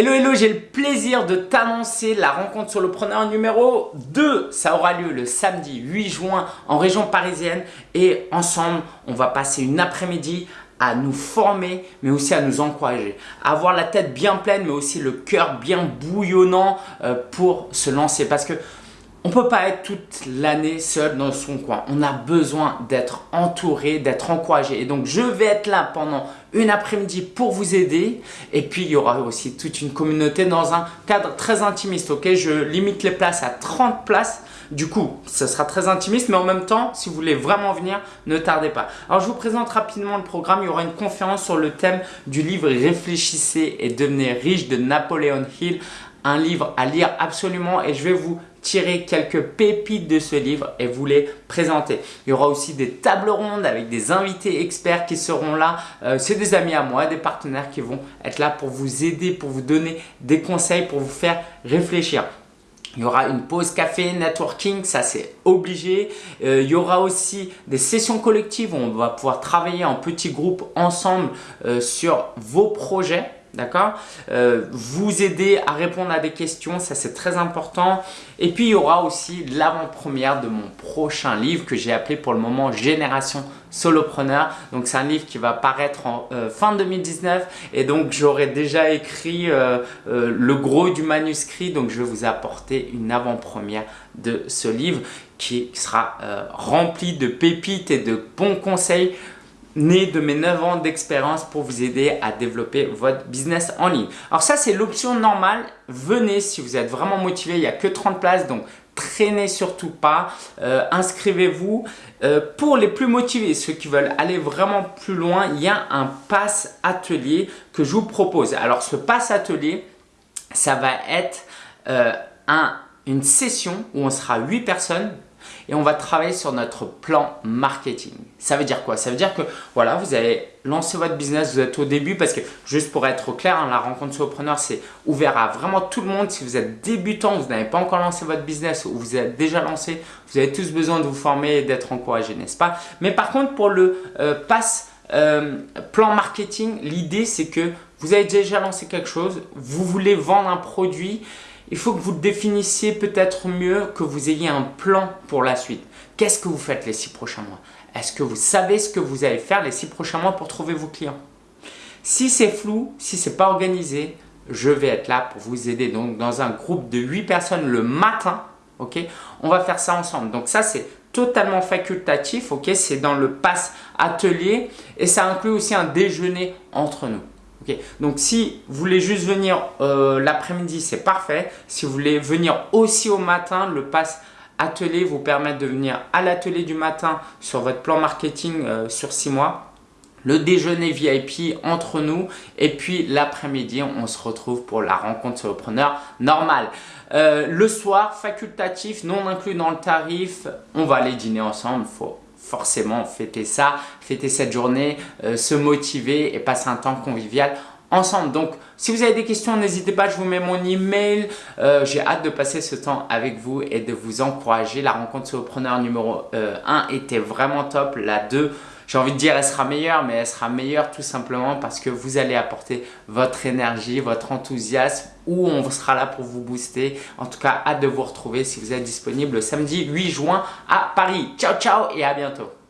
Hello hello, j'ai le plaisir de t'annoncer la rencontre solopreneur numéro 2. Ça aura lieu le samedi 8 juin en région parisienne et ensemble, on va passer une après-midi à nous former, mais aussi à nous encourager. avoir la tête bien pleine, mais aussi le cœur bien bouillonnant euh, pour se lancer. Parce que on ne peut pas être toute l'année seul dans son coin. On a besoin d'être entouré, d'être encouragé. Et donc, je vais être là pendant une après-midi pour vous aider. Et puis, il y aura aussi toute une communauté dans un cadre très intimiste. Ok, Je limite les places à 30 places. Du coup, ce sera très intimiste, mais en même temps, si vous voulez vraiment venir, ne tardez pas. Alors, je vous présente rapidement le programme. Il y aura une conférence sur le thème du livre « Réfléchissez et devenez riche » de Napoleon Hill un livre à lire absolument et je vais vous tirer quelques pépites de ce livre et vous les présenter. Il y aura aussi des tables rondes avec des invités experts qui seront là. Euh, c'est des amis à moi, des partenaires qui vont être là pour vous aider, pour vous donner des conseils, pour vous faire réfléchir. Il y aura une pause café, networking, ça c'est obligé. Euh, il y aura aussi des sessions collectives où on va pouvoir travailler en petits groupes ensemble euh, sur vos projets D'accord euh, Vous aider à répondre à des questions, ça c'est très important. Et puis il y aura aussi l'avant-première de mon prochain livre que j'ai appelé pour le moment Génération Solopreneur. Donc c'est un livre qui va paraître en euh, fin 2019 et donc j'aurai déjà écrit euh, le gros du manuscrit. Donc je vais vous apporter une avant-première de ce livre qui sera rempli de pépites et de bons conseils né de mes 9 ans d'expérience pour vous aider à développer votre business en ligne. Alors ça, c'est l'option normale. Venez si vous êtes vraiment motivé. Il n'y a que 30 places, donc traînez surtout pas. Euh, inscrivez-vous. Euh, pour les plus motivés, ceux qui veulent aller vraiment plus loin, il y a un pass atelier que je vous propose. Alors ce pass atelier, ça va être euh, un, une session où on sera 8 personnes et on va travailler sur notre plan marketing. Ça veut dire quoi? Ça veut dire que voilà, vous allez lancer votre business, vous êtes au début parce que juste pour être clair, hein, la rencontre solopreneur c'est ouvert à vraiment tout le monde. Si vous êtes débutant, vous n'avez pas encore lancé votre business ou vous êtes déjà lancé, vous avez tous besoin de vous former et d'être encouragé, n'est-ce pas? Mais par contre, pour le euh, pass euh, plan marketing, l'idée c'est que vous avez déjà lancé quelque chose, vous voulez vendre un produit il faut que vous définissiez peut-être mieux, que vous ayez un plan pour la suite. Qu'est-ce que vous faites les six prochains mois? Est-ce que vous savez ce que vous allez faire les six prochains mois pour trouver vos clients? Si c'est flou, si ce n'est pas organisé, je vais être là pour vous aider. Donc, dans un groupe de 8 personnes le matin, on va faire ça ensemble. Donc, ça, c'est totalement facultatif, ok, c'est dans le pass atelier et ça inclut aussi un déjeuner entre nous. Donc, si vous voulez juste venir euh, l'après-midi, c'est parfait. Si vous voulez venir aussi au matin, le pass atelier vous permet de venir à l'atelier du matin sur votre plan marketing euh, sur 6 mois. Le déjeuner VIP entre nous et puis l'après-midi, on se retrouve pour la rencontre solopreneur normale. Euh, le soir, facultatif, non inclus dans le tarif, on va aller dîner ensemble. Faut forcément fêter ça, fêter cette journée, euh, se motiver et passer un temps convivial ensemble. Donc, si vous avez des questions, n'hésitez pas, je vous mets mon email. Euh, J'ai hâte de passer ce temps avec vous et de vous encourager. La rencontre solopreneur numéro 1 euh, était vraiment top. La 2, j'ai envie de dire elle sera meilleure, mais elle sera meilleure tout simplement parce que vous allez apporter votre énergie, votre enthousiasme ou on sera là pour vous booster. En tout cas, hâte de vous retrouver si vous êtes disponible le samedi 8 juin à Paris. Ciao, ciao et à bientôt.